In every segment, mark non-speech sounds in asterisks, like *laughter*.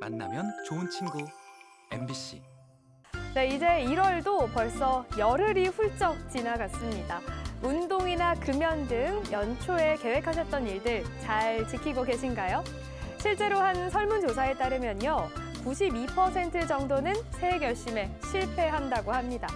만나면 좋은 친구 MBC 네, 이제 1월도 벌써 열흘이 훌쩍 지나갔습니다. 운동이나 금연 등 연초에 계획하셨던 일들 잘 지키고 계신가요? 실제로 한 설문조사에 따르면요. 92% 정도는 새해 결심에 실패한다고 합니다.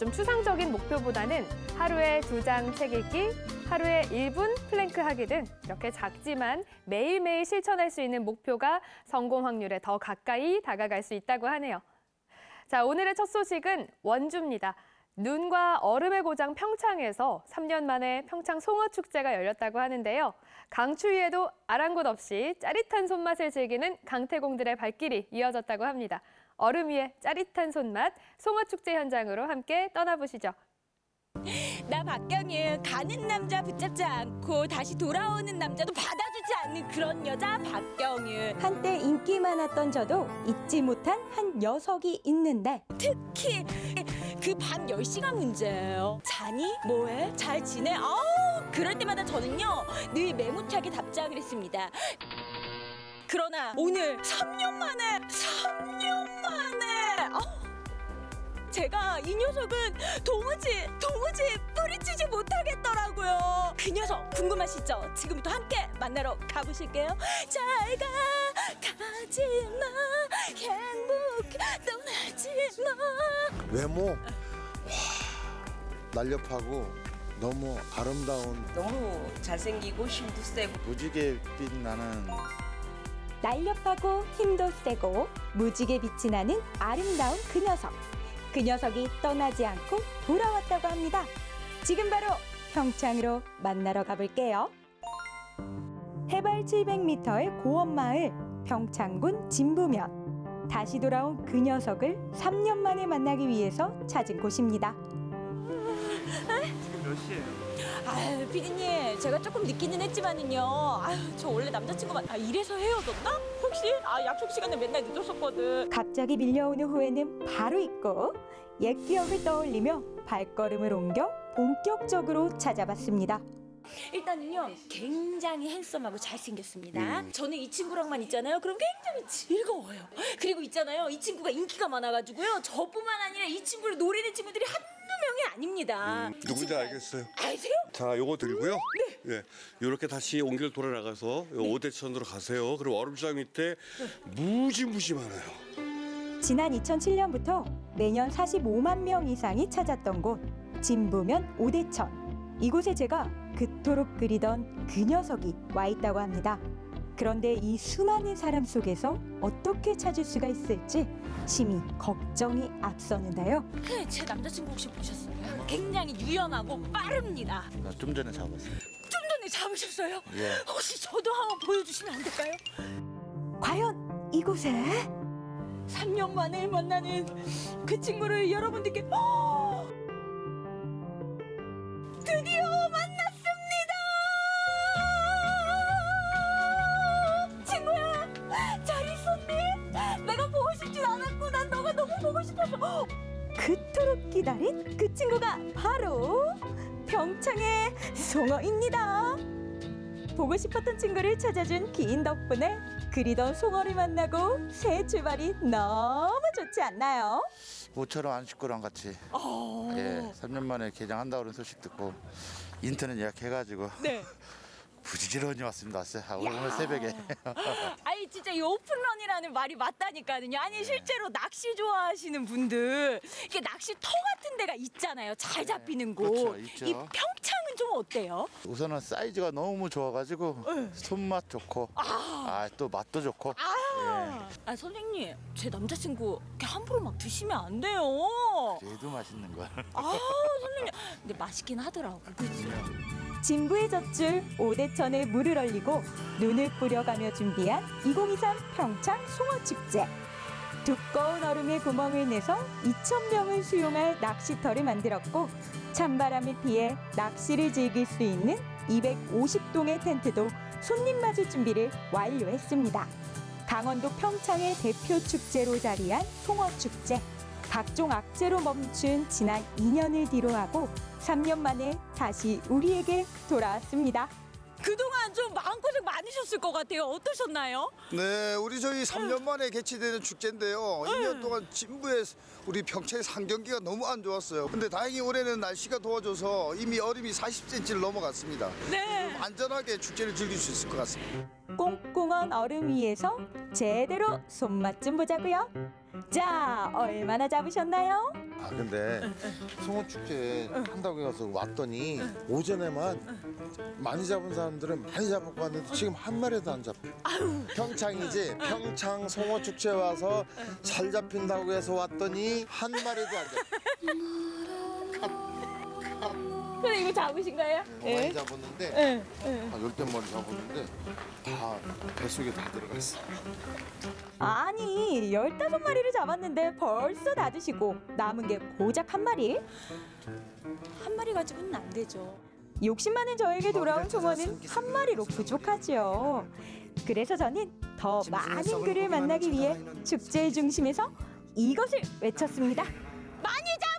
좀 추상적인 목표보다는 하루에 두 장 책 읽기, 하루에 1분 플랭크 하기 등 이렇게 작지만 매일매일 실천할 수 있는 목표가 성공 확률에 더 가까이 다가갈 수 있다고 하네요. 자, 오늘의 첫 소식은 원주입니다. 눈과 얼음의 고장 평창에서 3년 만에 평창 송어축제가 열렸다고 하는데요. 강추위에도 아랑곳 없이 짜릿한 손맛을 즐기는 강태공들의 발길이 이어졌다고 합니다. 얼음 위에 짜릿한 손맛, 송어축제 현장으로 함께 떠나보시죠. 나 박경유 가는 남자 붙잡지 않고 다시 돌아오는 남자도 받아주지 않는 그런 여자 박경유 한때 인기 많았던 저도 잊지 못한 한 녀석이 있는데 특히 그밤 10시가 문제예요 자니? 뭐해? 잘 지내? 아우 그럴 때마다 저는요 늘 매무차게 답장을 했습니다 그러나 오늘 3년 만에 3년 만에 아우, 제가 이 녀석은 도무지 도무지 뿌리치지 못하겠더라고요. 그 녀석 궁금하시죠? 지금부터 함께 만나러 가보실게요. 잘가 가지마 행복 떠나지마. 외모 와 날렵하고 너무 아름다운 너무 잘생기고 힘도 세고 무지개 빛 나는 날렵하고 힘도 세고 무지개 빛이 나는 아름다운 그 녀석. 그 녀석이 떠나지 않고 돌아왔다고 합니다. 지금 바로 평창으로 만나러 가볼게요. 해발 700m의 고원마을 평창군 진부면. 다시 돌아온 그 녀석을 3년 만에 만나기 위해서 찾은 곳입니다. 지금 몇 시예요? 아유 피디님 제가 조금 늦기는 했지만은요. 아유 저 원래 남자친구만 아 이래서 헤어졌나? 혹시 아 약속 시간에 맨날 늦었었거든. 갑자기 밀려오는 후회는 바로 잊고 옛 기억을 떠올리며 발걸음을 옮겨 본격적으로 찾아봤습니다. 일단은요 굉장히 핸섬하고 잘생겼습니다. 음. 저는 이 친구랑만 있잖아요. 그럼 굉장히 즐거워요. 그리고 있잖아요 이 친구가 인기가 많아가지고요 저뿐만 아니라 이 친구를 노리는 친구들이 한두 명이 아닙니다. 이 누군지 알겠어요. 아세요? 자, 요거 들고요. 네. 이렇게 다시 옹길 돌아 나가서 요 오대천으로 가세요. 그리고 얼음장 밑에 무지무지 많아요. 지난 2007년부터 매년 45만 명 이상이 찾았던 곳 진부면 오대천. 이곳에 제가 그토록 그리던 그 녀석이 와 있다고 합니다. 그런데 이 수많은 사람 속에서 어떻게 찾을 수가 있을지 심히 걱정이 앞서는데요. 네, 제 남자친구 혹시 보셨어요? 굉장히 유연하고 빠릅니다. 나 좀 전에 잡았어요. 좀 전에 잡으셨어요? 예. 혹시 저도 한번 보여주시면 안 될까요? 과연 이곳에 3년 만에 만나는 그 친구를 여러분들께 보고 싶었던 친구를 찾아준 기인 덕분에 그리던 송어를 만나고 새 출발이 너무 좋지 않나요? 모처럼 안식구랑 같이 어... 예 3년 만에 개장한다고 소식 듣고 인터넷 예약해가지고 네. *laughs* 부지런히 왔습니다. 왔어요. 아, 오늘 새벽에 *laughs* 아니 진짜 이 오픈런이라는 말이 맞다니까요. 아니 실제로 낚시 좋아하시는 분들 이게 낚시터 같은 데가 있잖아요. 잘 잡히는 곳. 그렇죠, 있죠. 이 평창은 좀 어때요? 우선은 사이즈가 너무 좋아가지고 손맛 좋고 아또 맛도 좋고 아, 아 선생님 제 남자친구 이렇게 함부로 막 드시면 안 돼요. 얘도 맛있는 걸. 아 선생님 근데 맛있긴 하더라고. 그치? 진부의 젖줄 오대 천에 물을 얼리고 눈을 뿌려가며 준비한 2023 평창 송어축제. 두꺼운 얼음에 구멍을 내서 2,000명을 수용할 낚시터를 만들었고 찬바람을 피해 낚시를 즐길 수 있는 250동의 텐트도 손님 맞을 준비를 완료했습니다. 강원도 평창의 대표 축제로 자리한 송어축제. 각종 악재로 멈춘 지난 2년을 뒤로하고 3년 만에 다시 우리에게 돌아왔습니다. 그동안 좀 마음고생 많으셨을 것 같아요. 어떠셨나요? 네, 우리 저희 3년 만에 개최되는 축제인데요. 2년 동안 진부에 우리 평창의 상경기가 너무 안 좋았어요. 근데 다행히 올해는 날씨가 더워져서 이미 얼음이 40cm를 넘어갔습니다. 네. 안전하게 축제를 즐길 수 있을 것 같습니다. 꽁꽁한 얼음 위에서 제대로 손맛 좀 보자고요. 자, 얼마나 잡으셨나요? 아 근데 송어 축제 한다고 해서 왔더니 오전에만 많이 잡은 사람들은 많이 잡고 왔는데 지금 한 마리도 안 잡혀. 평창이지 평창 송어 축제 와서 잘 잡힌다고 해서 왔더니 한 마리도 안 잡혀. *laughs* 근데 이거 잡으신 거예요? 많이 잡았는데 한 열댓 마리 잡았는데 다 뱃속에 다 들어갔어. 아니, 15마리를 잡았는데 벌써 다 드시고 남은 게 고작 한 마리? 한 마리 가지고는 안 되죠. 욕심 많은 저에게 돌아온 송어는 한 마리로 부족하죠. 그래서 저는 더 많은 그를 만나기 위해 축제의 중심에서 이것을 외쳤습니다. 많이 잡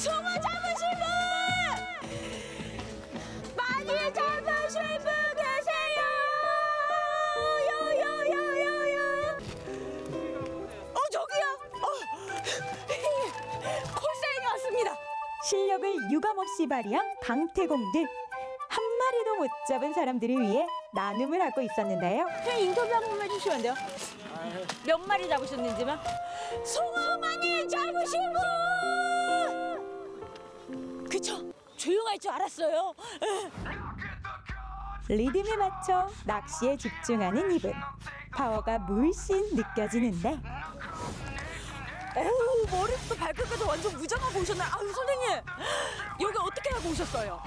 송어 잡으신 분! 많이 잡으신 분 계세요! 요요요요요! 어 저기요! 어! *laughs* 콜사인이 왔습니다. 실력을 유감없이 발휘한 강태공들. 한 마리도 못 잡은 사람들을 위해 나눔을 하고 있었는데요. 그냥 인터뷰 한 번만 해주시면 안 돼요? 몇 마리 잡으셨는지만? 송어 많이 잡으신 분! 그쵸? 조용할 줄 알았어요. 리듬에 맞춰 낚시에 집중하는 이분. 파워가 물씬 느껴지는데 어우 머리부터 발끝까지 완전 무장하고 오셨나요? 아유 선생님 여기 어떻게 하고 오셨어요?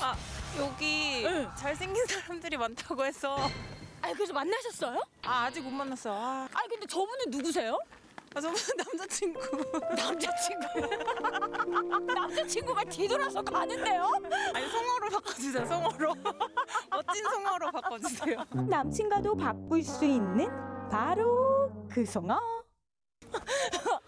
아 여기 응. 잘생긴 사람들이 많다고 해서 아니 그래서 만나셨어요? 아 아직 못 만났어. 아, 아니 근데 저분은 누구세요? 아 저분 남자친구. *laughs* 남자친구 *laughs* 남자친구가 뒤돌아서 가는데요? 아니 송어로 바꿔주세요. 송어로. *laughs* 멋진 송어로 바꿔주세요. 남친과도 바꿀 수 있는 바로 그 송어.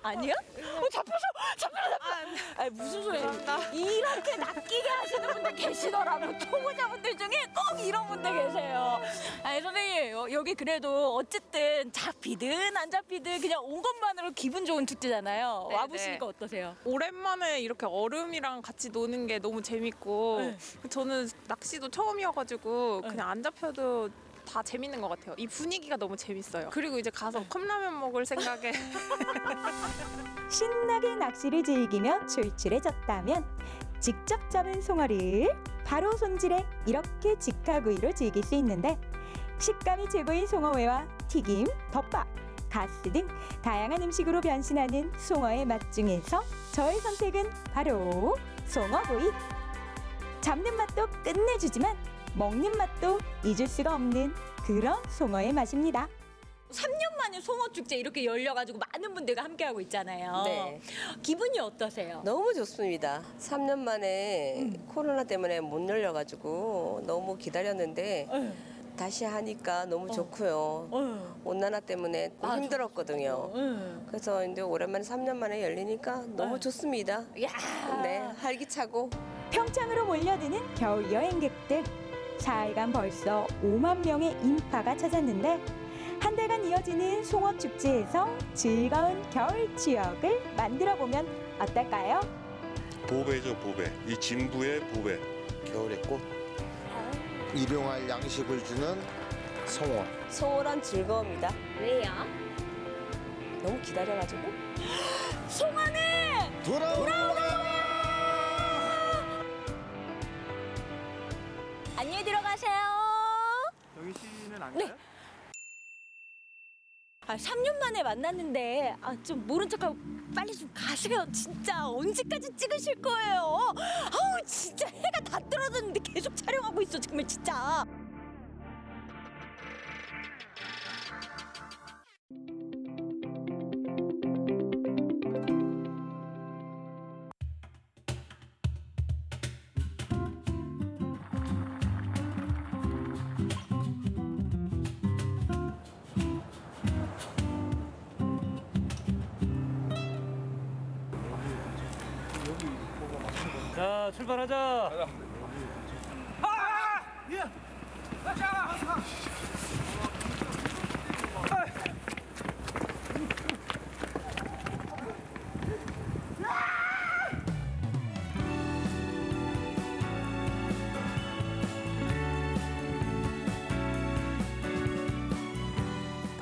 아니야? 어, 잡혀서 잡혀서 잡혀. 아니 무슨 소리예요? 이렇게 낚이게 하시는 분들 계시더라고. 초보자분들 중에 꼭 이런 분들 계세요. 아니 선생님 여- 여기 그래도 어쨌든 잡히든 안 잡히든 그냥 온 것만으로 기분 좋은 축제잖아요. 네, 와 보시니까 어떠세요? 오랜만에 이렇게 얼음이랑 같이 노는 게 너무 재밌고 네. 저는 낚시도 처음이어가지고 그냥 안 잡혀도 다 재밌는 것 같아요. 이 분위기가 너무 재밌어요. 그리고 이제 가서 컵라면 먹을 생각에 *laughs* 신나게 낚시를 즐기며 출출해졌다면 직접 잡은 송어를 바로 손질해 이렇게 직화구이로 즐길 수 있는데 식감이 최고인 송어회와 튀김, 덮밥, 가스 등 다양한 음식으로 변신하는 송어의 맛 중에서 저의 선택은 바로 송어구이. 잡는 맛도 끝내주지만 먹는 맛도 잊을 수가 없는 그런 송어의 맛입니다. 3년 만에 송어 축제 이렇게 열려가지고 많은 분들과 함께하고 있잖아요. 네. 기분이 어떠세요? 너무 좋습니다. 3년 만에 코로나 때문에 못 열려가지고 너무 기다렸는데 네. 다시 하니까 너무 좋고요. 어. 온난화 때문에 좀 아, 힘들었거든요. 응. 그래서 이제 오랜만에 3년 만에 열리니까 너무 좋습니다. 야. 네, 활기차고 평창으로 몰려드는 겨울 여행객들. 사흘간 벌써 5만 명의 인파가 찾았는데 한 달간 이어지는 송어 축제에서 즐거운 겨울 추억을 만들어 보면 어떨까요? 보배죠 보배. 이 진부의 보배. 겨울의 꽃 일용할 양식을 주는 송어. 소홀한 즐거움이다. 왜요? 너무 기다려가지고 *gasps* 송어는 돌아오 아, 3년 만에 만났는데 아, 좀 모른 척하고 빨리 좀 가세요. 진짜 언제까지 찍으실 거예요? 아우 진짜 해가 다 떨어졌는데 계속 촬영하고 있어 정말 진짜.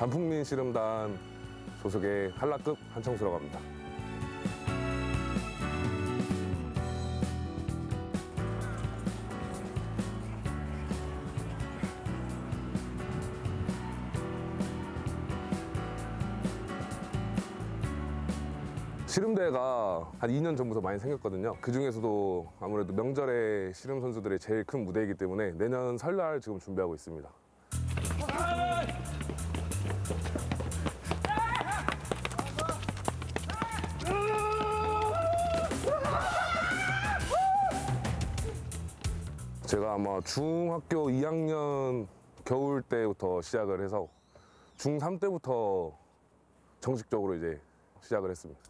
단풍민 씨름단 소속의 한라급 한청수라고 합니다. 씨름대회가 한 2년 전부터 많이 생겼거든요. 그 중에서도 아무래도 명절에 씨름 선수들의 제일 큰 무대이기 때문에 내년 설날 지금 준비하고 있습니다. 제가 아마 중학교 2학년 겨울 때부터 시작을 해서 중3 때부터 정식적으로 이제 시작을 했습니다.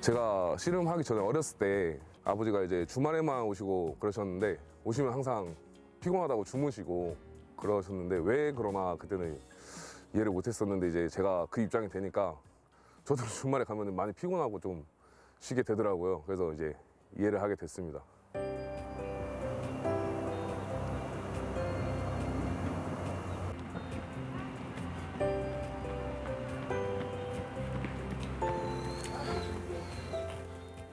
제가 씨름하기 전에 어렸을 때 아버지가 이제 주말에만 오시고 그러셨는데 오시면 항상 피곤하다고 주무시고 그러셨는데 왜 그러나 그때는 이해를 못했었는데 이제 제가 그 입장이 되니까 저도 *laughs* 주말에 가면 많이 피곤하고 좀 쉬게 되더라고요. 그래서 이제 이해를 하게 됐습니다.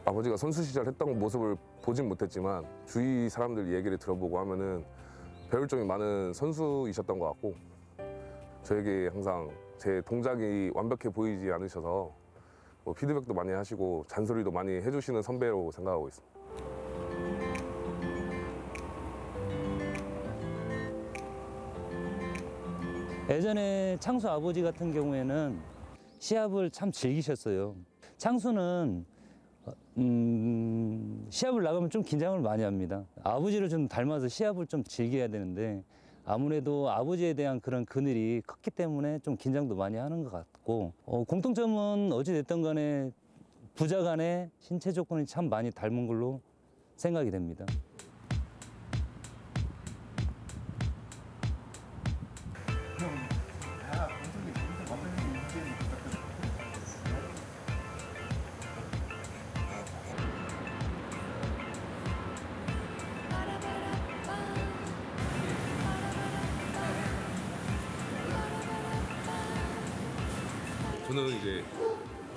아버지가 선수 시절 했던 모습을 보진 못했지만 주위 사람들 얘기를 들어보고 하면은 배울 점이 많은 선수이셨던 것 같고 저에게 항상 제 동작이 완벽해 보이지 않으셔서 뭐 피드백도 많이 하시고 잔소리도 많이 해주시는 선배로 생각하고 있습니다. 예전에 창수 아버지 같은 경우에는 시합을 참 즐기셨어요. 창수는 어, 음, 시합을 나가면 좀 긴장을 많이 합니다. 아버지를 좀 닮아서 시합을 좀 즐겨야 되는데 아무래도 아버지에 대한 그런 그늘이 컸기 때문에 좀 긴장도 많이 하는 것 같고 어, 공통점은 어찌 됐든 간에 부자 간의 신체 조건이 참 많이 닮은 걸로 생각이 됩니다.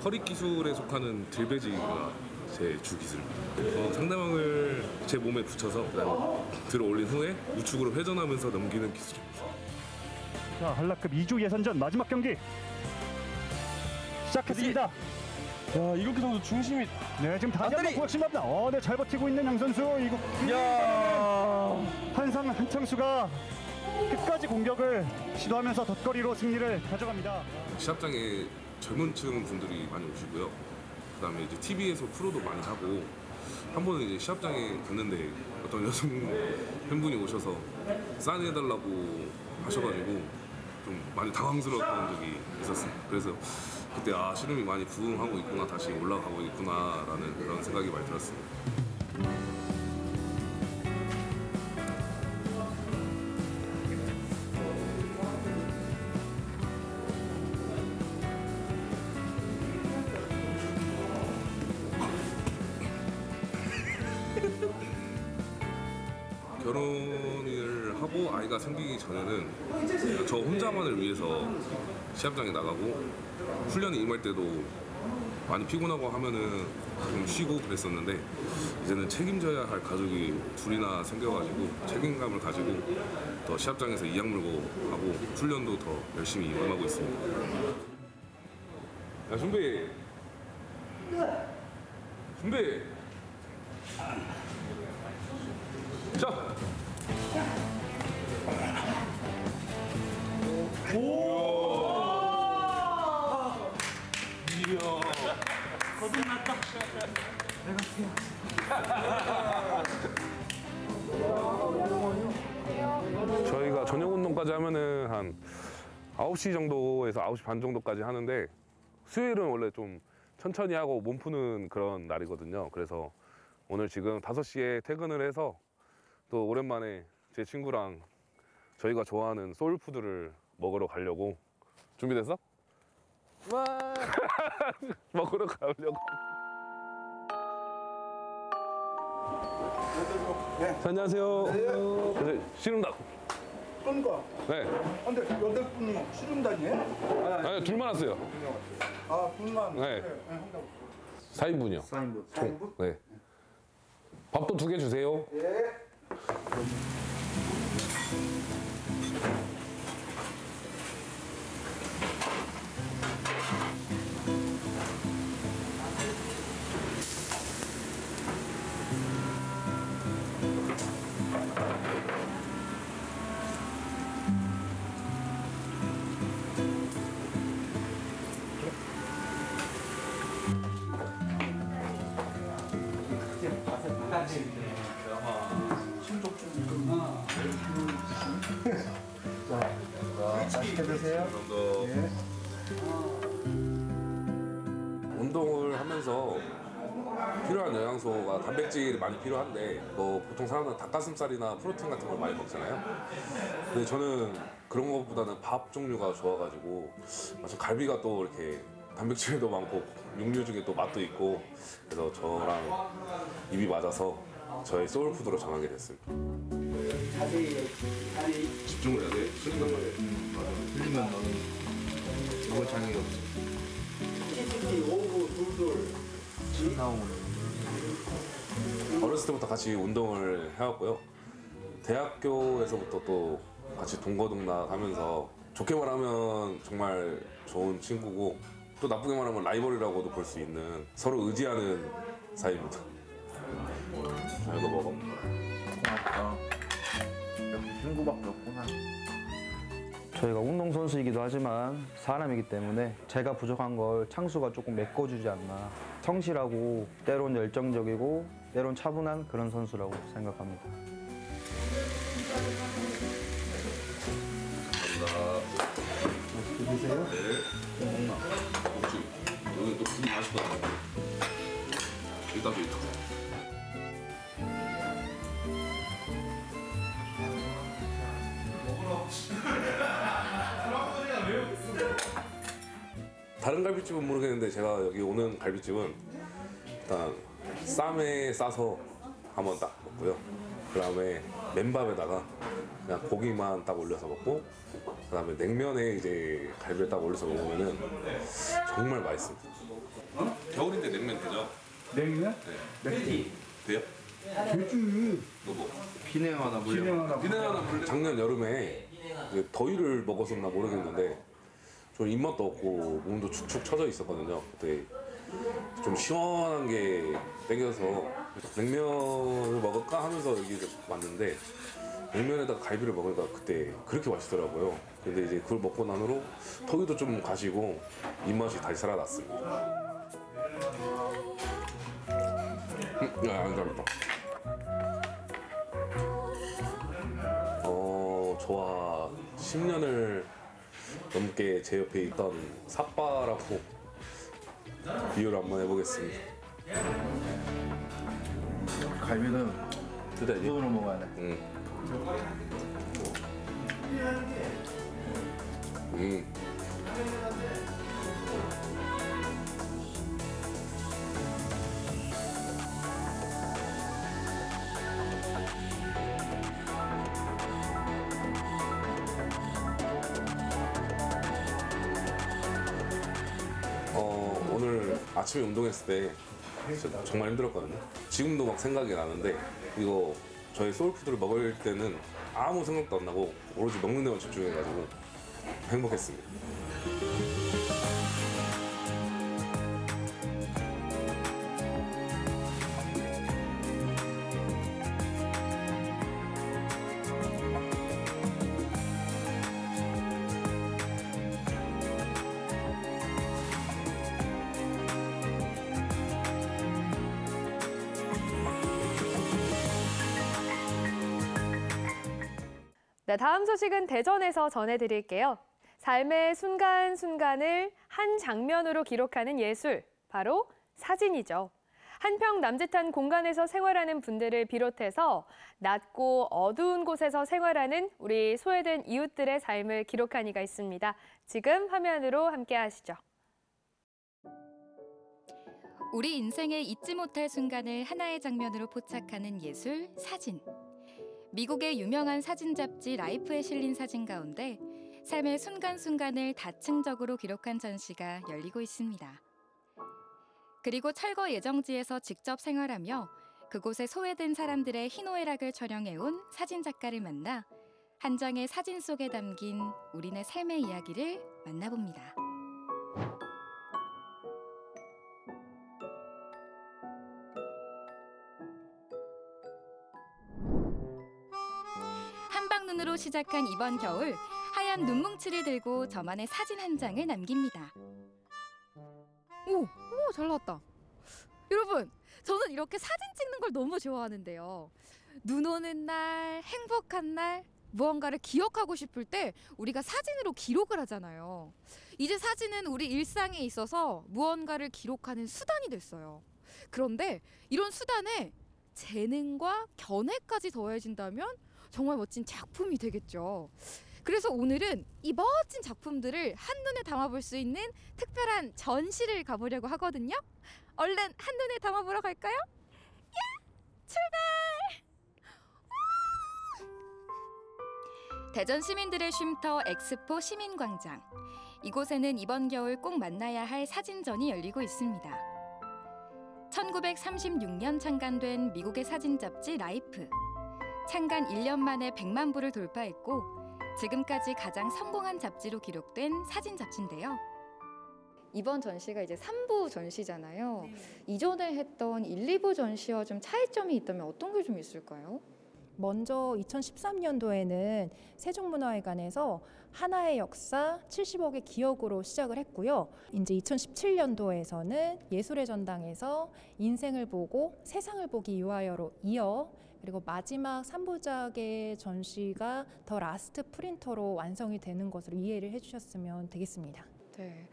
허리 기술에 속하는 들배지가 제 주 기술입니다. 어, 상대방을 제 몸에 붙여서 들어 올린 후에 우측으로 회전하면서 넘기는 기술입니다. 자, 한라급 2주 예선전 마지막 경기 시작했습니다. 야 이국기 선수 중심이 네, 지금 다시 한번 구각심합니다. 어, 네, 잘 버티고 있는 양 선수. 이거 야 한상 한창수가 끝까지 공격을 시도하면서 덧거리로 승리를 가져갑니다. 시합장에 젊은 층 분들이 많이 오시고요. 그 다음에 이제 TV에서 프로도 많이 하고 한 번은 이제 시합장에 갔는데 어떤 *laughs* 여성 팬분이 오셔서 사인해달라고 하셔가지고 좀 많이 당황스러웠던 적이 있었습니다. 그래서 그때 아 씨름이 많이 부흥하고 있구나 다시 올라가고 있구나 라는 그런 생각이 많이 들었습니다. 시합장에 나가고 훈련에 임할 때도 많이 피곤하고 하면은 좀 쉬고 그랬었는데 이제는 책임져야 할 가족이 둘이나 생겨가지고 책임감을 가지고 더 시합장에서 이악 물고 하고 훈련도 더 열심히 임하고 있습니다. 야 준비 준비 자 9시 정도에서 9시 반 정도까지 하는데 수요일은 원래 좀 천천히 하고 몸 푸는 그런 날이거든요. 그래서 오늘 지금 5시에 퇴근을 해서 또 오랜만에 제 친구랑 저희가 좋아하는 소울푸드를 먹으러 가려고 준비됐어? 와 먹으러 가려고 네, 안녕하세요 네, 씨름단 그러니까. 네 근데 여덟 분이 씨름단이에요? 아니, 둘만 왔어요 아, 둘만. 네. 그래, 네, 한다고. 4인분이요 4인분. 총. 네 밥도 두 개 주세요 예. 맛있게 드세요. 운동을 하면서 필요한 영양소가 단백질이 많이 필요한데 뭐 보통 사람들은 닭가슴살이나 프로틴 같은 걸 많이 먹잖아요. 근데 저는 그런 것보다는 밥 종류가 좋아가지고 마침 갈비가 또 이렇게 단백질도 많고 육류 중에 또 맛도 있고 그래서 저랑 입이 맞아서 저의 소울푸드로 정하게 됐습니다. 집중을 해야 돼. 틀린단 말이야. 틀리면 너는 먹을 장애가 없어. 오구 둘둘 지금 나오는 어렸을 때부터 같이 운동을 해왔고요. 대학교에서부터 또 같이 동거동락 하면서 좋게 말하면 정말 좋은 친구고 또 나쁘게 말하면 라이벌이라고도 볼 수 있는 서로 의지하는 사이입니다. 자, 이거 먹어. 고맙다. 친구밖에 없구나. 저희가 운동선수이기도 하지만 사람이기 때문에 제가 부족한 걸 창수가 조금 메꿔주지 않나. 성실하고 때론 열정적이고 때론 차분한 그런 선수라고 생각합니다. 드세요? 네. 먹지. 여기 또 국이 맛있거든. 이따 줘, 이 다른 갈비집은 모르겠는데 제가 여기 오는 갈비집은 일단 쌈에 싸서 한번 딱 먹고요. 그 다음에 맨밥에다가 그냥 고기만 딱 올려서 먹고 그 다음에 냉면에 이제 갈비를 딱 올려서 먹으면은 정말 맛있습니다. 겨울인데 냉면 되죠? 냉면? 네. 돼요? 되지. 너 뭐? 비냉 하나 물려. 비냉 하나 비냉하나 물려. 작년 여름에 그 더위를 먹었었나 모르겠는데 좀 입맛도 없고 몸도 축축 처져 있었거든요. 그때 좀 시원한 게 땡겨서 냉면을 먹을까 하면서 여기 왔는데 냉면에다가 갈비를 먹으니까 그때 그렇게 맛있더라고요. 근데 이제 그걸 먹고 난 후로 더위도 좀 가시고 입맛이 다시 살아났습니다. 음, 야, 감사합니다. 어, 저와 10년을 넘게 제 옆에 있던 삿바라고 비유를 한번 해보겠습니다. 갈비는 그대지? 손으로 먹어야 돼. 응. 음. 어, 아침에 운동했을 때 정말 힘들었거든요. 지금도 막 생각이 나는데 이거 저희 소울푸드를 먹을 때는 아무 생각도 안 나고 오로지 먹는 데만 집중해가지고 행복했습니다. 네, 다음 소식은 대전에서 전해드릴게요. 삶의 순간순간을 한 장면으로 기록하는 예술, 바로 사진이죠. 한평 남짓한 공간에서 생활하는 분들을 비롯해서 낮고 어두운 곳에서 생활하는 우리 소외된 이웃들의 삶을 기록한 이가 있습니다. 지금 화면으로 함께 하시죠. 우리 인생의 잊지 못할 순간을 하나의 장면으로 포착하는 예술 사진. 미국의 유명한 사진 잡지 라이프에 실린 사진 가운데 삶의 순간순간을 다층적으로 기록한 전시가 열리고 있습니다. 그리고 철거 예정지에서 직접 생활하며 그곳에 소외된 사람들의 희노애락을 촬영해온 사진 작가를 만나 한 장의 사진 속에 담긴 우리네 삶의 이야기를 만나봅니다. 시작한 이번 겨울 하얀 눈뭉치를 들고 저만의 사진 한 장을 남깁니다. 오, 오, 잘 나왔다. 여러분, 저는 이렇게 사진 찍는 걸 너무 좋아하는데요. 눈 오는 날, 행복한 날, 무언가를 기억하고 싶을 때 우리가 사진으로 기록을 하잖아요. 이제 사진은 우리 일상에 있어서 무언가를 기록하는 수단이 됐어요. 그런데 이런 수단에 재능과 견해까지 더해진다면 정말 멋진 작품이 되겠죠. 그래서 오늘은 이 멋진 작품들을 한눈에 담아볼 수 있는 특별한 전시를 가보려고 하거든요. 얼른 한눈에 담아보러 갈까요? 야! 출발! 대전 시민들의 쉼터 엑스포 시민광장. 이곳에는 이번 겨울 꼭 만나야 할 사진전이 열리고 있습니다. 1936년 창간된 미국의 사진 잡지 라이프. 창간 1년 만에 100만 부를 돌파했고 지금까지 가장 성공한 잡지로 기록된 사진 잡지인데요. 이번 전시가 이제 3부 전시잖아요. 이전에 했던 1, 2부 전시와 좀 차이점이 있다면 어떤 게 좀 있을까요? 먼저 2013년도에는 세종문화회관에서 하나의 역사 70억의 기억으로 시작을 했고요. 이제 2017년도에서는 예술의 전당에서 인생을 보고 세상을 보기 위하여로 이어 그리고 마지막 3부작의 전시가 The Last Print로 완성이 되는 것으로 이해를 해주셨으면 되겠습니다. 네.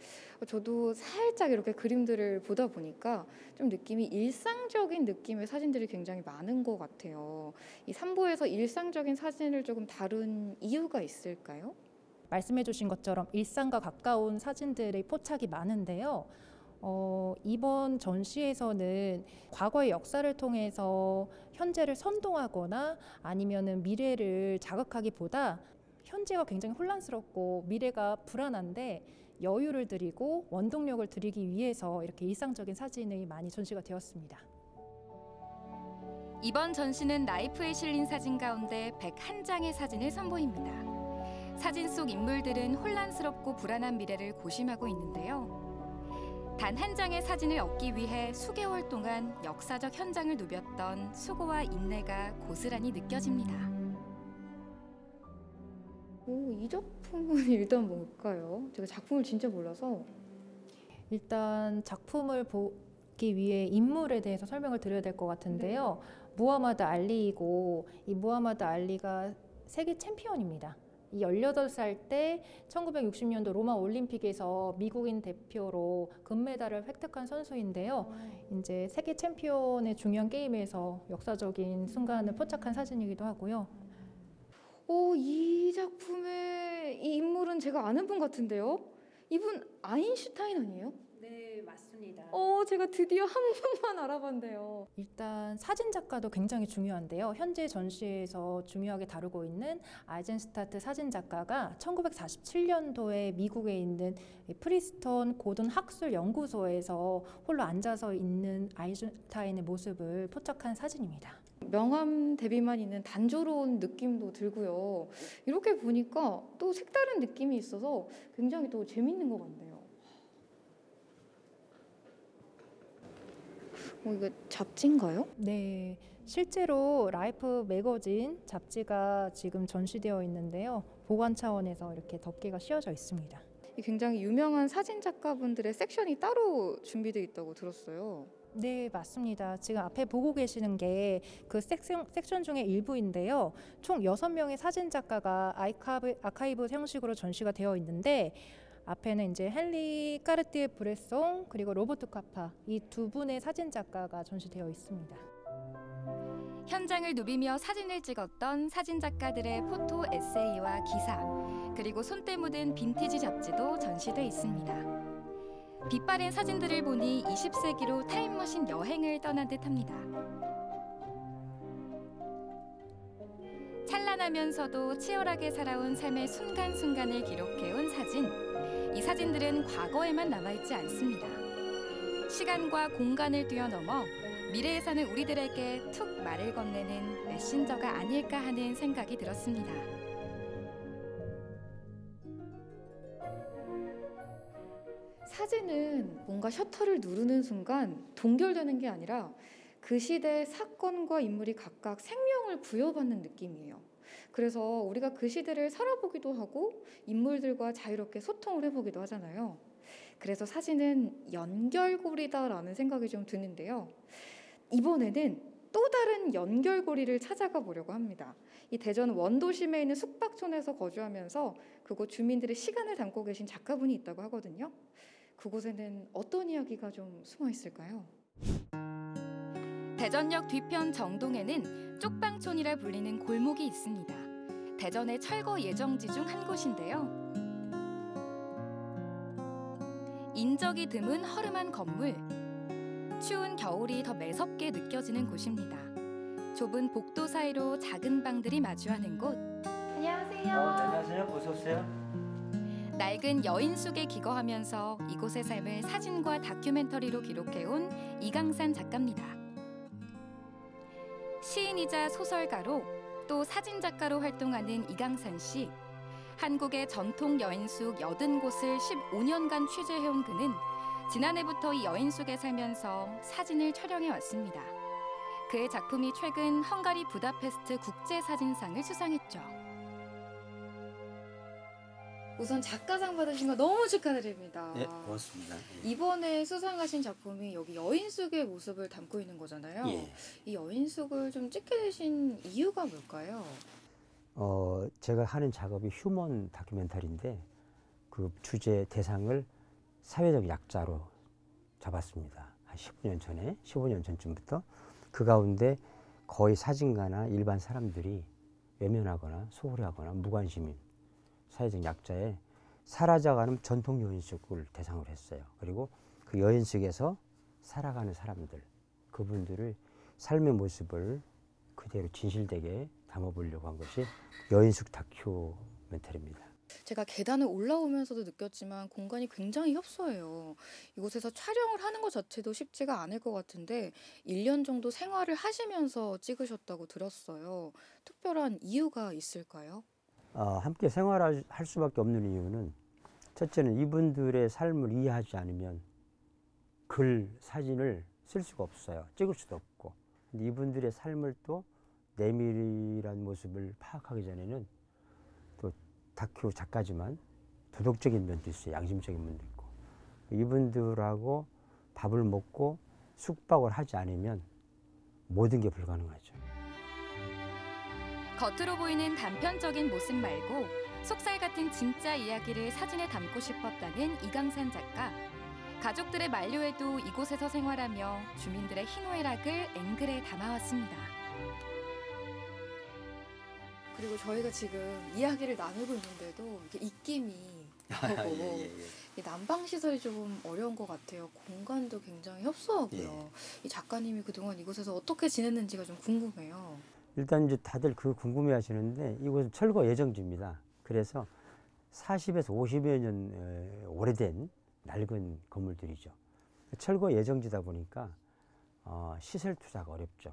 저도 살짝 이렇게 그림들을 보다 보니까 좀 느낌이 일상적인 느낌의 사진들이 굉장히 많은 것 같아요. 이 3부에서 일상적인 사진을 조금 다룬 이유가 있을까요? 말씀해 주신 것처럼 일상과 가까운 사진들의 포착이 많은데요. 어, 이번 전시에서는 과거의 역사를 통해서 현재를 선동하거나 아니면은 미래를 자극하기보다 현재가 굉장히 혼란스럽고 미래가 불안한데 여유를 드리고 원동력을 드리기 위해서 이렇게 일상적인 사진이 많이 전시가 되었습니다. 이번 전시는 라이프에 실린 사진 가운데 101장의 사진을 선보입니다. 사진 속 인물들은 혼란스럽고 불안한 미래를 고심하고 있는데요. 단 한 장의 사진을 얻기 위해 수개월 동안 역사적 현장을 누볐던 수고와 인내가 고스란히 느껴집니다. 오, 이 작품은 *laughs* 일단 뭘까요? 제가 작품을 진짜 몰라서 일단 작품을 보기 위해 인물에 대해서 설명을 드려야 될 것 같은데요. 무하마드 알리이고 이 무하마드 알리가 세계 챔피언입니다. 이 18살 때 1960년도 로마 올림픽에서 미국인 대표로 금메달을 획득한 선수인데요. 이제 세계 챔피언의 중요한 게임에서 역사적인 순간을 포착한 사진이기도 하고요. 오, 이 작품의 이 인물은 제가 아는 분 같은데요? 이분 아인슈타인 아니에요? 네, 맞습니다. 어, 제가 드디어 한 분만 알아봤네요. 일단 사진 작가도 굉장히 중요한데요. 현재 전시에서 중요하게 다루고 있는 아이젠스타트 사진 작가가 1947년도에 미국에 있는 프린스턴 고등 학술 연구소에서 홀로 앉아서 있는 아인슈타인의 모습을 포착한 사진입니다. 명암 대비만 있는 단조로운 느낌도 들고요. 이렇게 보니까 또 색다른 느낌이 있어서 굉장히 또 재밌는 것 같네요. 어, 이거 잡지인가요? 네. 실제로 라이프 매거진 잡지가 지금 전시되어 있는데요. 보관 차원에서 이렇게 덮개가 씌워져 있습니다. 굉장히 유명한 사진 작가분들의 섹션이 따로 준비되어 있다고 들었어요. 네, 맞습니다. 지금 앞에 보고 계시는 게 그 섹션, 섹션 중에 일부인데요. 총 6명의 사진 작가가 아이카브, 아카이브 형식으로 전시가 되어 있는데 앞에는 이제 헨리 까르띠에 브레송 그리고 로버트 카파 이 두 분의 사진 작가가 전시되어 있습니다. 현장을 누비며 사진을 찍었던 사진 작가들의 포토 에세이와 기사, 그리고 손때 묻은 빈티지 잡지도 전시돼 있습니다. 빛바랜 사진들을 보니 20세기로 타임머신 여행을 떠난 듯합니다. 찬란하면서도 치열하게 살아온 삶의 순간순간을 기록해온 사진. 이 사진들은 과거에만 남아있지 않습니다. 시간과 공간을 뛰어넘어 미래에 사는 우리들에게 툭 말을 건네는 메신저가 아닐까 하는 생각이 들었습니다. 사진은 뭔가 셔터를 누르는 순간 동결되는 게 아니라 그 시대의 사건과 인물이 각각 생명을 부여받는 느낌이에요. 그래서 우리가 그 시대를 살아보기도 하고 인물들과 자유롭게 소통을 해보기도 하잖아요. 그래서 사진은 연결고리다라는 생각이 좀 드는데요. 이번에는 또 다른 연결고리를 찾아가 보려고 합니다. 이 대전 원도심에 있는 숙박촌에서 거주하면서 그곳 주민들의 시간을 담고 계신 작가분이 있다고 하거든요. 그곳에는 어떤 이야기가 좀 숨어 있을까요? 대전역 뒤편 정동에는 쪽방촌이라 불리는 골목이 있습니다. 대전의 철거 예정지 중 한 곳인데요. 인적이 드문 허름한 건물. 추운 겨울이 더 매섭게 느껴지는 곳입니다. 좁은 복도 사이로 작은 방들이 마주하는 곳. 안녕하세요. 안녕하세요. 어서 오세요. 낡은 여인 속에 기거하면서 이곳의 삶을 사진과 다큐멘터리로 기록해온 이강산 작가입니다. 시인이자 소설가로 또 사진작가로 활동하는 이강산 씨. 한국의 전통 여인 속 80곳을 15년간 취재해온 그는 지난해부터 이 여인 속에 살면서 사진을 촬영해 왔습니다. 그의 작품이 최근 헝가리 부다페스트 국제사진상을 수상했죠. 우선 작가상 받으신 거 너무 축하드립니다. 네, 고맙습니다. 이번에 수상하신 작품이 여기 여인 속의 모습을 담고 있는 거잖아요. 예. 이 여인 속을 좀 찍게 되신 이유가 뭘까요? 어, 제가 하는 작업이 휴먼 다큐멘터리인데 그 주제 대상을 사회적 약자로 잡았습니다. 한 15년 전에, 15년 전쯤부터 그 가운데 거의 사진가나 일반 사람들이 외면하거나 소홀히 하거나 무관심인 사회적 약자의 사라져가는 전통 여인숙을 대상으로 했어요. 그리고 그 여인숙에서 살아가는 사람들, 그분들을 삶의 모습을 그대로 진실되게 담아보려고 한 것이 여인숙 다큐멘터리입니다. 제가 계단을 올라오면서도 느꼈지만 공간이 굉장히 협소해요. 이곳에서 촬영을 하는 것 자체도 쉽지가 않을 것 같은데 1년 정도 생활을 하시면서 찍으셨다고 들었어요. 특별한 이유가 있을까요? 어, 함께 생활할 할 수밖에 없는 이유는 첫째는 이분들의 삶을 이해하지 않으면 글, 사진을 쓸 수가 없어요. 찍을 수도 없고. 근데 이분들의 삶을 또 내밀한 모습을 파악하기 전에는 또 다큐 작가지만 도덕적인 면도 있어요. 양심적인 면도 있고. 이분들하고 밥을 먹고 숙박을 하지 않으면 모든 게 불가능하죠. 겉으로 보이는 단편적인 모습 말고 속살 같은 진짜 이야기를 사진에 담고 싶었다는 이강산 작가. 가족들의 만료에도 이곳에서 생활하며 주민들의 희노애락을 앵글에 담아왔습니다. 그리고 저희가 지금 이야기를 나누고 있는데도 이게 입김이 나고 예, 예, 예. 이 난방 시설이 좀 어려운 것 같아요. 공간도 굉장히 협소하고요. 예. 이 작가님이 그동안 이곳에서 어떻게 지냈는지가 좀 궁금해요. 일단 이제 다들 그 궁금해 하시는데 이곳은 철거 예정지입니다. 그래서 40에서 50여 년 에, 오래된 낡은 건물들이죠. 철거 예정지다 보니까 어, 시설 투자가 어렵죠.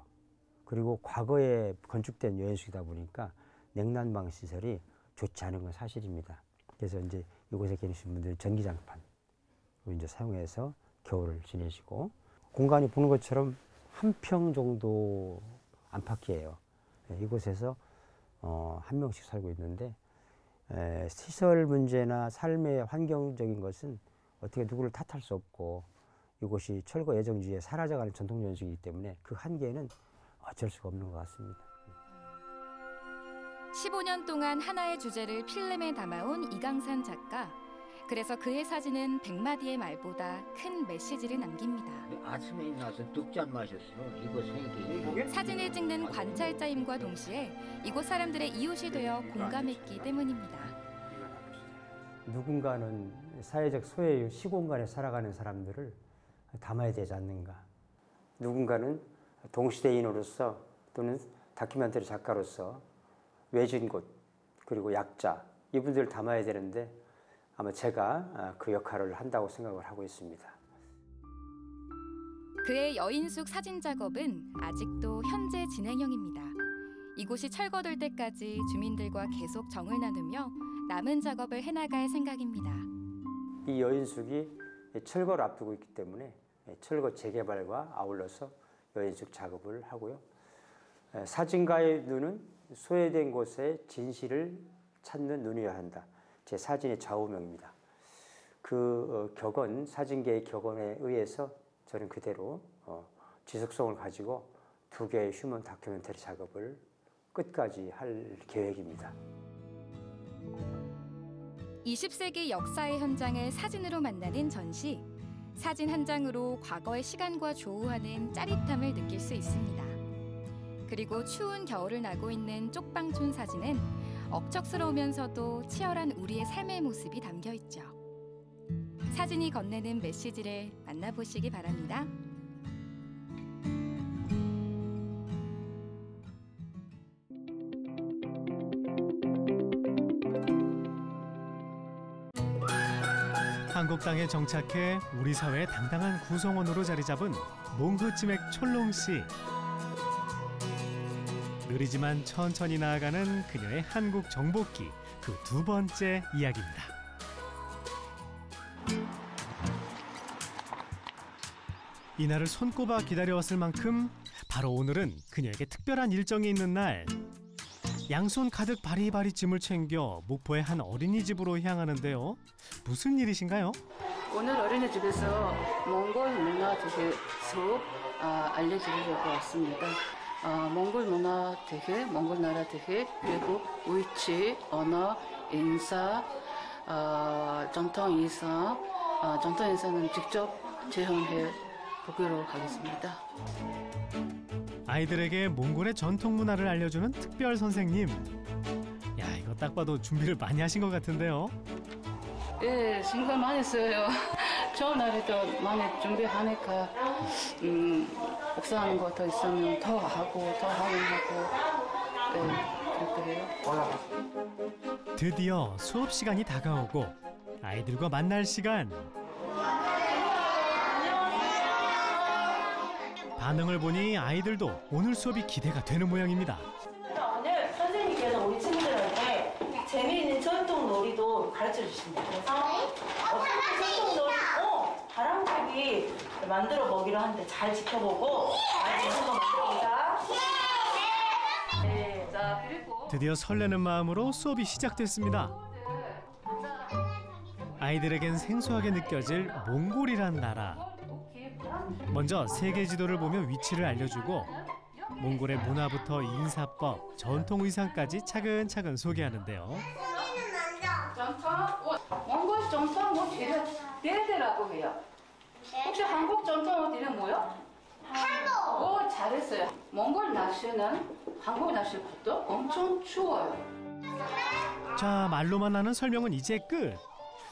그리고 과거에 건축된 여인숙이다 보니까 냉난방 시설이 좋지 않은 건 사실입니다. 그래서 이제 이곳에 계신 분들은 전기장판을 이제 사용해서 겨울을 지내시고 공간이 보는 것처럼 한 평 정도 안팎이에요. 네, 이곳에서 어, 한 명씩 살고 있는데 에, 시설 문제나 삶의 환경적인 것은 어떻게 누구를 탓할 수 없고 이곳이 철거 예정지에 사라져가는 전통 연식이기 때문에 그 한계는 어쩔 수가 없는 것 같습니다. 15년 동안 하나의 주제를 필름에 담아온 이강산 작가. 그래서 그의 사진은 백마디의 말보다 큰 메시지를 남깁니다. 아침에 일어나서 뚝잔 마셨어. 이거 생기. 사진을 찍는 관찰자임과 동시에 이곳 사람들의 이웃이 되어 공감했기 때문입니다. 누군가는 사회적 소외 시공간에 살아가는 사람들을 담아야 되지 않는가. 누군가는 동시대인으로서 또는 다큐멘터리 작가로서 외진 곳 그리고 약자 이분들을 담아야 되는데 아마 제가 그 역할을 한다고 생각을 하고 있습니다. 그의 여인숙 사진 작업은 아직도 현재 진행형입니다. 이곳이 철거될 때까지 주민들과 계속 정을 나누며 남은 작업을 해나갈 생각입니다. 이 여인숙이 철거를 앞두고 있기 때문에 철거 재개발과 아울러서 여인숙 작업을 하고요. 사진가의 눈은 소외된 곳의 진실을 찾는 눈이어야 한다. 제 사진의 좌우명입니다. 그 어, 격언, 사진계의 격언에 의해서 저는 그대로 어, 지속성을 가지고 두 개의 휴먼 다큐멘터리 작업을 끝까지 할 계획입니다. 20세기 역사의 현장을 사진으로 만나는 전시. 사진 한 장으로 과거의 시간과 조우하는 짜릿함을 느낄 수 있습니다. 그리고 추운 겨울을 나고 있는 쪽방촌 사진은 억척스러우면서도 치열한 우리의 삶의 모습이 담겨 있죠. 사진이 건네는 메시지를 만나보시기 바랍니다. 한국 땅에 정착해 우리 사회의 당당한 구성원으로 자리 잡은 몽그치맥 촐롱 씨. 느리지만 천천히 나아가는 그녀의 한국 정복기 그 두 번째 이야기입니다. 이날을 손꼽아 기다려왔을 만큼 바로 오늘은 그녀에게 특별한 일정이 있는 날. 양손 가득 바리바리 짐을 챙겨 목포의 한 어린이집으로 향하는데요. 무슨 일이신가요? 오늘 어린이집에서 몽골 문화 수업 아, 알려드리려고 왔습니다. 아, 몽골 문화 되게, 몽골 나라 되게, 그리고 위치, 언어, 인사, 아, 전통 의상, 아, 전통 의상은 직접 체험해 보기로 하겠습니다. 아이들에게 몽골의 전통 문화를 알려주는 특별 선생님. 야, 이거 딱 봐도 준비를 많이 하신 것 같은데요. 예, 신경 많이 써요. *laughs* 처음 날에도 많이 준비하니까, 음, 복사하는 거 더 있으면 더 하고, 더 하면 하고, 네, 그렇게 해요. 드디어 수업 시간이 다가오고 아이들과 만날 시간. 반응을 보니 아이들도 오늘 수업이 기대가 되는 모양입니다. 오늘 선생님께서 우리 친구들한테 재미있는 전통 놀이도 가르쳐 주신다. 그래서 어떻게 전통 놀이, 어, 바람잡이 만들어 먹기로 하는데 잘 지켜보고 아이들 한번 만들어보자. 네, 자 그리고 드디어 설레는 마음으로 수업이 시작됐습니다. 아이들에겐 생소하게 느껴질 몽골이란 나라. 먼저 세계 지도를 보며 위치를 알려주고 몽골의 문화부터 인사법, 전통 의상까지 차근차근 소개하는데요. 전통, 옷, 몽골 전통 옷 이름, 데데라고 해요. 한국 전통 옷 이름 뭐요? 한국. 오, 잘했어요. 몽골 날씨는 한국 날씨보다 엄청 추워요. 자, 말로만 하는 설명은 이제 끝.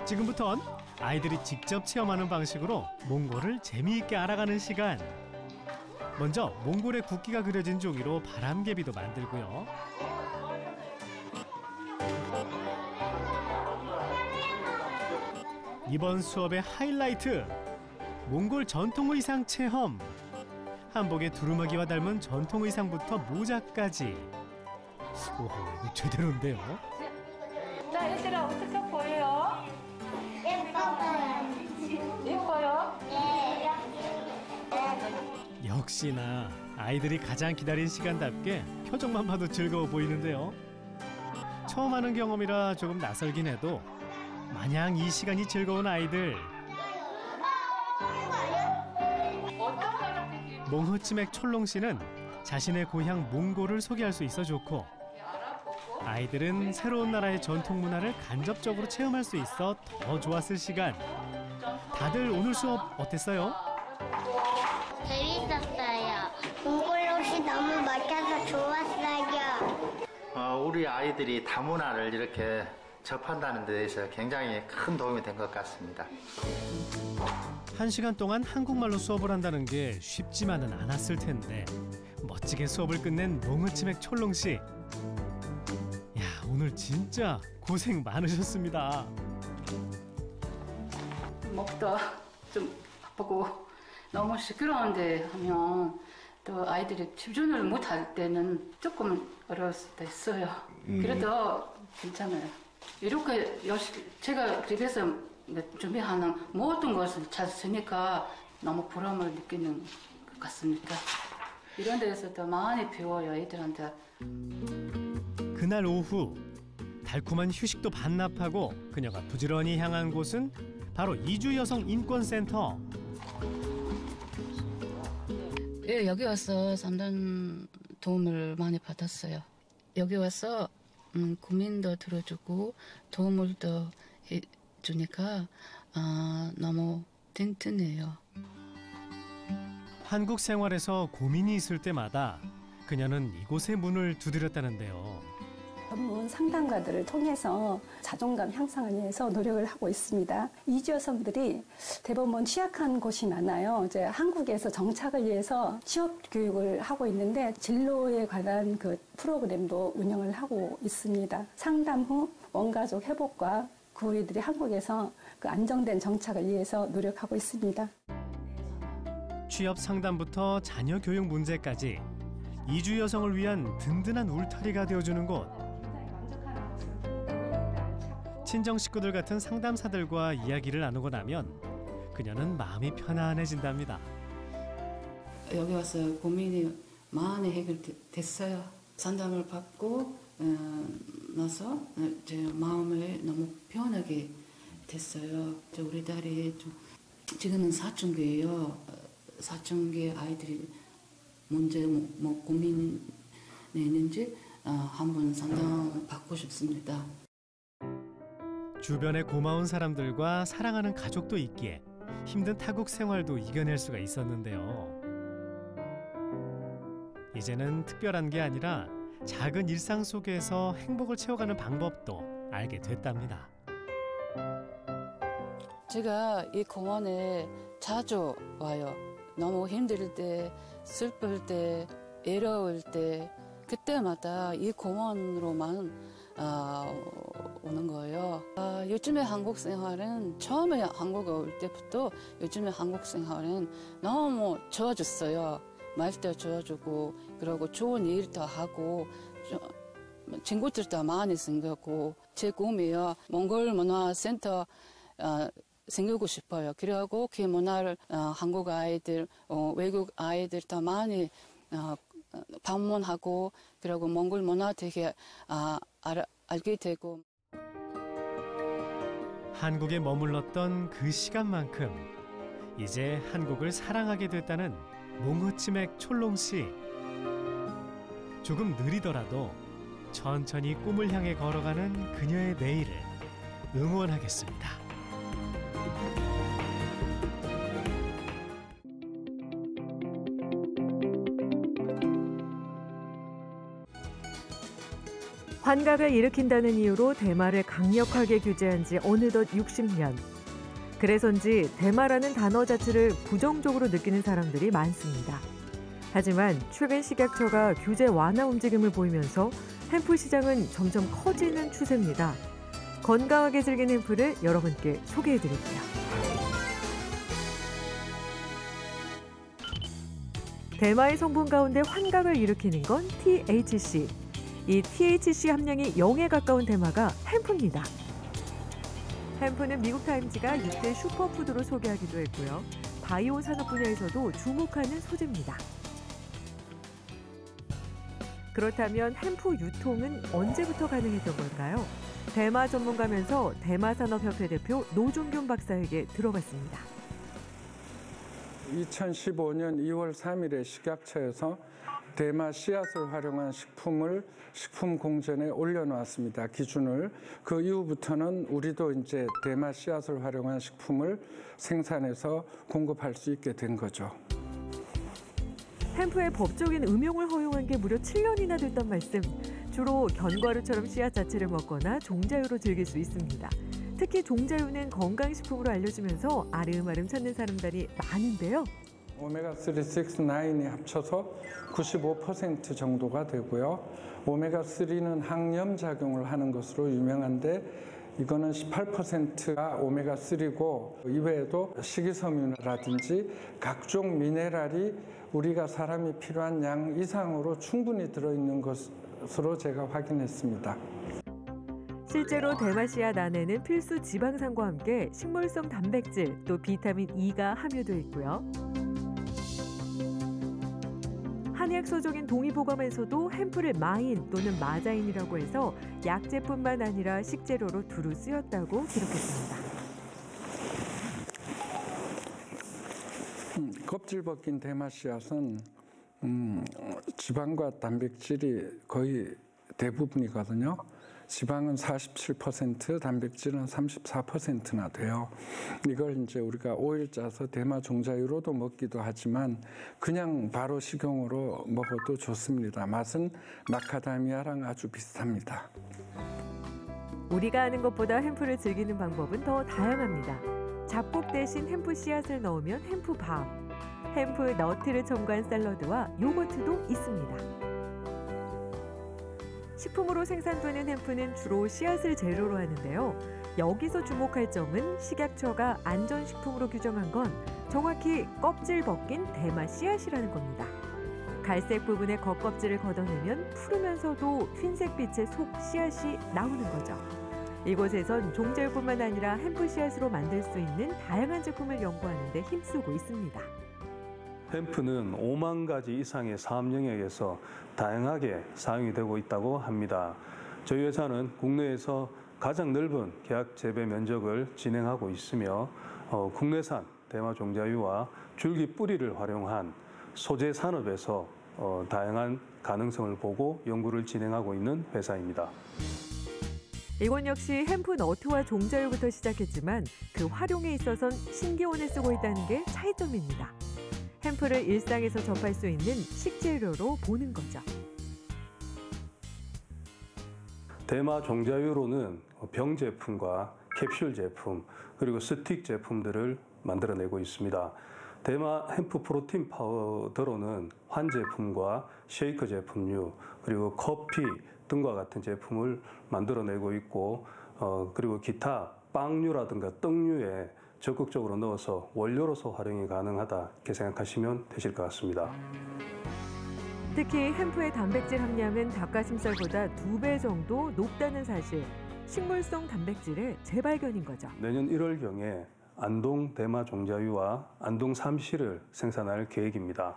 지금부턴 아이들이 직접 체험하는 방식으로 몽골을 재미있게 알아가는 시간. 먼저 몽골의 국기가 그려진 종이로 바람개비도 만들고요. 이번 수업의 하이라이트 몽골 전통 의상 체험. 한복의 두루마기와 닮은 전통 의상부터 모자까지. 이거 제대로인데요. 자 얘들아 어떻게 보여요? 예뻐요? 역시나 아이들이 가장 기다린 시간답게 표정만 봐도 즐거워 보이는데요. 처음 하는 경험이라 조금 낯설긴 해도 마냥 이 시간이 즐거운 아이들. 몽흐치맥 촐롱 씨는 자신의 고향 몽골을 소개할 수 있어 좋고 아이들은 새로운 나라의 전통 문화를 간접적으로 체험할 수 있어 더 좋았을 시간. 다들 오늘 수업 어땠어요? 재밌었어요. 공골옷이 너무 멋져서 좋았어요. 어, 우리 아이들이 다문화를 이렇게 접한다는 데 대해서 굉장히 큰 도움이 된 것 같습니다. 한 시간 동안 한국말로 수업을 한다는 게 쉽지만은 않았을 텐데 멋지게 수업을 끝낸 몽우치맥 촐롱 씨. 야 오늘 진짜 고생 많으셨습니다. 목도 좀 아프고 너무 시끄러운데 하면 또 아이들이 집중을 못할 때는 조금 어려울 수도 있어요. 음. 그래도 괜찮아요. 이렇게 제가 집에서 준비하는 모든 것을 잘 쓰니까 너무 보람을 느끼는 것 같습니다. 이런 데에서도 많이 배워요, 애들한테. 그날 오후 달콤한 휴식도 반납하고 그녀가 부지런히 향한 곳은 바로 이주 여성 인권센터. 예, 여기 와서 상담 도움을 많이 받았어요. 여기 와서 음, 고민도 들어주고 도움을 더 해주니까 아, 너무 든든해요. 한국 생활에서 고민이 있을 때마다 그녀는 이곳의 문을 두드렸다는데요. 전문 상담가들을 통해서 자존감 향상을 위해서 노력을 하고 있습니다. 이주 여성들이 대부분 취약한 곳이 많아요. 이제 한국에서 정착을 위해서 취업 교육을 하고 있는데 진로에 관한 그 프로그램도 운영을 하고 있습니다. 상담 후 원가족 회복과 그 이들이 한국에서 그 안정된 정착을 위해서 노력하고 있습니다. 취업 상담부터 자녀 교육 문제까지 이주 여성을 위한 든든한 울타리가 되어주는 곳. 친정 식구들 같은 상담사들과 이야기를 나누고 나면 그녀는 마음이 편안해진답니다. 여기 와서 고민이 많이 해결됐어요. 상담을 받고 어, 나서 제 마음을 너무 편하게 됐어요. 저 우리 딸이 좀 지금은 사춘기예요. 사춘기 아이들이 문제 뭐, 뭐 고민이 있는지 어, 한번 상담 받고 싶습니다. 주변에 고마운 사람들과 사랑하는 가족도 있기에 힘든 타국 생활도 이겨낼 수가 있었는데요. 이제는 특별한 게 아니라 작은 일상 속에서 행복을 채워가는 방법도 알게 됐답니다. 제가 이 공원에 자주 와요. 너무 힘들 때, 슬플 때, 외로울 때 그때마다 이 공원으로만 어, 오는 거예요. 아, 요즘에 한국 생활은 처음에 한국에 올 때부터 요즘에 한국 생활은 너무 좋아졌어요. 말도 좋아지고 그리고 좋은 일도 하고 좀, 친구들도 많이 생겼고 제 꿈이요 몽골 문화센터 어, 생기고 싶어요. 그리고 그 문화를 어, 한국 아이들, 어, 외국 아이들 더 많이 어, 방문하고 그리고 몽골 문화 되게 아, 알, 알게 되고 한국에 머물렀던 그 시간만큼 이제 한국을 사랑하게 됐다는 몽호치맥 촐롱 씨. 조금 느리더라도 천천히 꿈을 향해 걸어가는 그녀의 내일을 응원하겠습니다. 환각을 일으킨다는 이유로 대마를 강력하게 규제한 지 어느덧 60년. 그래서인지 대마라는 단어 자체를 부정적으로 느끼는 사람들이 많습니다. 하지만 최근 식약처가 규제 완화 움직임을 보이면서 햄프 시장은 점점 커지는 추세입니다. 건강하게 즐긴 햄프를 여러분께 소개해 드릴게요. 대마의 성분 가운데 환각을 일으키는 건 THC. 이 THC 함량이 0에 가까운 대마가 햄프입니다. 햄프는 미국 타임즈가 6대 슈퍼푸드로 소개하기도 했고요. 바이오 산업 분야에서도 주목하는 소재입니다. 그렇다면 햄프 유통은 언제부터 가능했던 걸까요? 대마 전문가면서 대마산업협회 대표 노종균 박사에게 들어봤습니다. 2015년 2월 3일에 식약처에서 대마 씨앗을 활용한 식품을 식품 공전에 올려놓았습니다. 기준을 그 이후부터는 우리도 이제 대마 씨앗을 활용한 식품을 생산해서 공급할 수 있게 된 거죠. 햄프의 법적인 음용을 허용한 게 무려 7년이나 됐단 말씀. 주로 견과류처럼 씨앗 자체를 먹거나 종자유로 즐길 수 있습니다. 특히 종자유는 건강식품으로 알려지면서 아름아름 찾는 사람들이 많은데요. 오메가3, 6, 9이 합쳐서 95% 정도가 되고요. 오메가3는 항염 작용을 하는 것으로 유명한데 이거는 18%가 오메가3고 이외에도 식이섬유라든지 각종 미네랄이 우리가 사람이 필요한 양 이상으로 충분히 들어있는 것으로 제가 확인했습니다. 실제로 대마씨앗 안에는 필수 지방산과 함께 식물성 단백질 또 비타민 E가 함유되어 있고요. 한약 소적인 동의보감에서도 햄프를 마인 또는 마자인이라고 해서 약제뿐만 아니라 식재료로 두루 쓰였다고 기록했습니다. 음, 껍질 벗긴 대마 씨앗은 음, 지방과 단백질이 거의 대부분이거든요. 지방은 47%, 단백질은 34%나 돼요. 이걸 이제 우리가 오일 짜서 대마 종자유로도 먹기도 하지만 그냥 바로 식용으로 먹어도 좋습니다. 맛은 마카다미아랑 아주 비슷합니다. 우리가 아는 것보다 햄프를 즐기는 방법은 더 다양합니다. 잡곡 대신 햄프 씨앗을 넣으면 햄프 밥, 햄프 너트를 첨가한 샐러드와 요거트도 있습니다. 식품으로 생산되는 햄프는 주로 씨앗을 재료로 하는데요. 여기서 주목할 점은 식약처가 안전식품으로 규정한 건 정확히 껍질 벗긴 대마 씨앗이라는 겁니다. 갈색 부분의 겉껍질을 걷어내면 푸르면서도 흰색빛의 속 씨앗이 나오는 거죠. 이곳에선 종자유뿐만 아니라 햄프 씨앗으로 만들 수 있는 다양한 제품을 연구하는 데 힘쓰고 있습니다. 햄프는 5만 가지 이상의 사업 영역에서 다양하게 사용이 되고 있다고 합니다. 저희 회사는 국내에서 가장 넓은 계약 재배 면적을 진행하고 있으며 어, 국내산 대마 종자유와 줄기 뿌리를 활용한 소재 산업에서 어, 다양한 가능성을 보고 연구를 진행하고 있는 회사입니다. 이곳 역시 햄프 너트와 종자유부터 시작했지만 그 활용에 있어선 신기원을 쓰고 있다는 게 차이점입니다. hemp를 일상에서 접할 수 있는 식재료로 보는 거죠. 대마 종자유로는 병 제품과 캡슐 제품 그리고 스틱 제품들을 만들어내고 있습니다. 대마 hemp 프로틴 파우더로는 환 제품과 쉐이크 제품류 그리고 커피 등과 같은 제품을 만들어내고 있고 어, 그리고 기타 빵류라든가 떡류에 적극적으로 넣어서 원료로서 활용이 가능하다 이렇게 생각하시면 되실 것 같습니다. 특히 햄프의 단백질 함량은 닭가슴살보다 두 배 정도 높다는 사실. 식물성 단백질의 재발견인 거죠. 내년 1월경에 안동 대마 종자유와 안동 삼시를 생산할 계획입니다.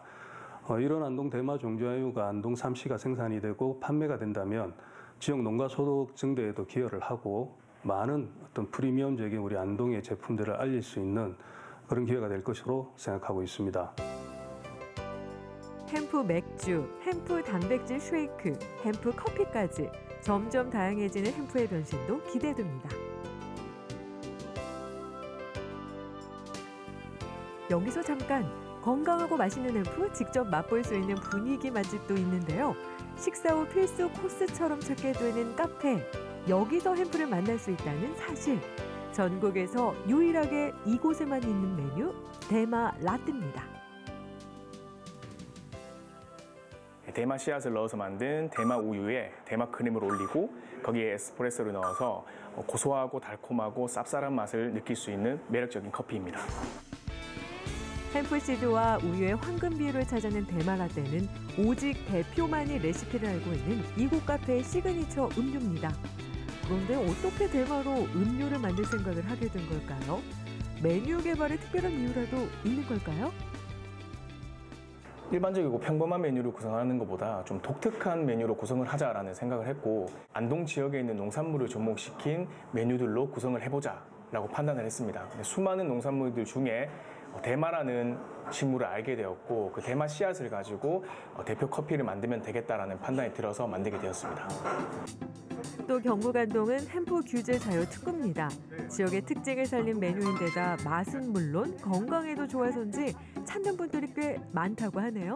어, 이런 안동 대마 종자유가 안동 삼시가 생산이 되고 판매가 된다면 지역 농가 소득 증대에도 기여를 하고 많은 어떤 프리미엄적인 우리 안동의 제품들을 알릴 수 있는 그런 기회가 될 것으로 생각하고 있습니다. hemp 맥주, hemp 단백질 쉐이크, hemp 커피까지 점점 다양해지는 hemp의 변신도 기대됩니다. 여기서 잠깐 건강하고 맛있는 hemp 직접 맛볼 수 있는 분위기 맛집도 있는데요. 식사 후 필수 코스처럼 찾게 되는 카페. 여기서 햄프를 만날 수 있다는 사실. 전국에서 유일하게 이곳에만 있는 메뉴 대마 라떼입니다. 대마 씨앗을 넣어서 만든 대마 우유에 대마 크림을 올리고 거기에 에스프레소를 넣어서 고소하고 달콤하고 쌉쌀한 맛을 느낄 수 있는 매력적인 커피입니다. 햄프시드와 우유의 황금 비율을 찾아낸 대마 라떼는 오직 대표만이 레시피를 알고 있는 이곳 카페의 시그니처 음료입니다. 그런데 어떻게 대마로 음료를 만들 생각을 하게 된 걸까요? 메뉴 개발에 특별한 이유라도 있는 걸까요? 일반적이고 평범한 메뉴를 구성하는 것보다 좀 독특한 메뉴로 구성을 하자라는 생각을 했고 안동 지역에 있는 농산물을 접목시킨 메뉴들로 구성을 해보자 라고 판단을 했습니다. 수많은 농산물들 중에 대마라는 식물을 알게 되었고 그 대마 씨앗을 가지고 어, 대표 커피를 만들면 되겠다라는 판단이 들어서 만들게 되었습니다. 또 경북안동은 햄프 규제 자유 특구입니다. 지역의 특징을 살린 메뉴인데다 맛은 물론 건강에도 좋아서인지 찾는 분들이 꽤 많다고 하네요.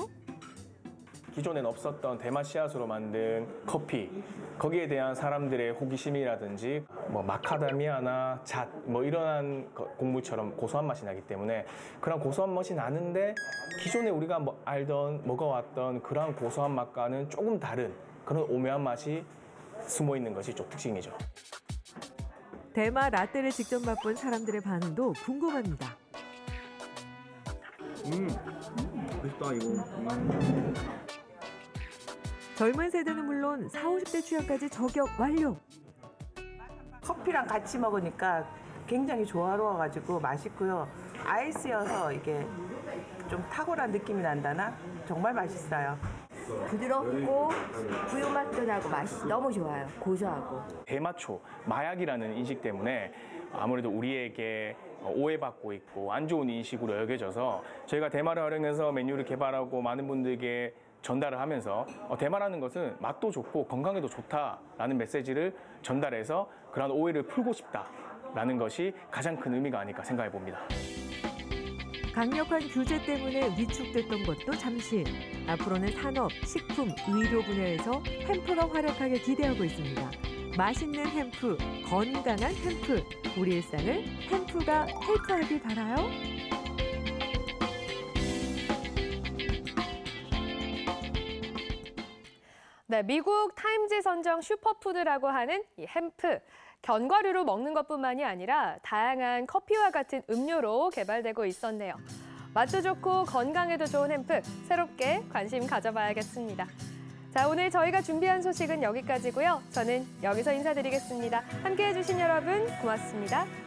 기존엔 없었던 대마 씨앗으로 만든 커피 거기에 대한 사람들의 호기심이라든지 뭐 마카다미아나 잣뭐 거- 곡물처럼 고소한 맛이 나기 때문에 그런 고소한 맛이 나는데 기존에 우리가 뭐 알던 먹어왔던 그러한 고소한 맛과는 조금 다른 그런 오묘한 맛이 숨어 있는 것이 좀 특징이죠. 대마 라떼를 직접 맛본 사람들의 반응도 궁금합니다. 음, 맛있다 이거. 젊은 세대는 물론 40, 50대 취향까지 저격 완료. 커피랑 같이 먹으니까 굉장히 조화로워가지고 맛있고요. 아이스여서 이게 좀 탁월한 느낌이 난다나? 정말 맛있어요. 부드럽고 우유 맛도 나고 맛이 너무 좋아요. 고소하고. 대마초, 마약이라는 인식 때문에 아무래도 우리에게 오해받고 있고 안 좋은 인식으로 여겨져서 저희가 대마를 활용해서 메뉴를 개발하고 많은 분들에게 전달을 하면서 어, 대마라는 것은 맛도 좋고 건강에도 좋다라는 메시지를 전달해서 그런 오해를 풀고 싶다라는 것이 가장 큰 의미가 아닐까 생각해 봅니다. 강력한 규제 때문에 위축됐던 것도 잠시. 앞으로는 산업, 식품, 의료 분야에서 햄프가 활약하길 기대하고 있습니다. 맛있는 햄프, 건강한 햄프. 우리 일상을 햄프가 헬프하길 바라요. 네, 미국 타임즈 선정 슈퍼푸드라고 하는 이 hemp. 견과류로 먹는 것뿐만이 아니라 다양한 커피와 같은 음료로 개발되고 있었네요. 맛도 좋고 건강에도 좋은 hemp, 새롭게 관심 가져봐야겠습니다. 자, 오늘 저희가 준비한 소식은 여기까지고요. 저는 여기서 인사드리겠습니다. 함께해 주신 여러분 고맙습니다.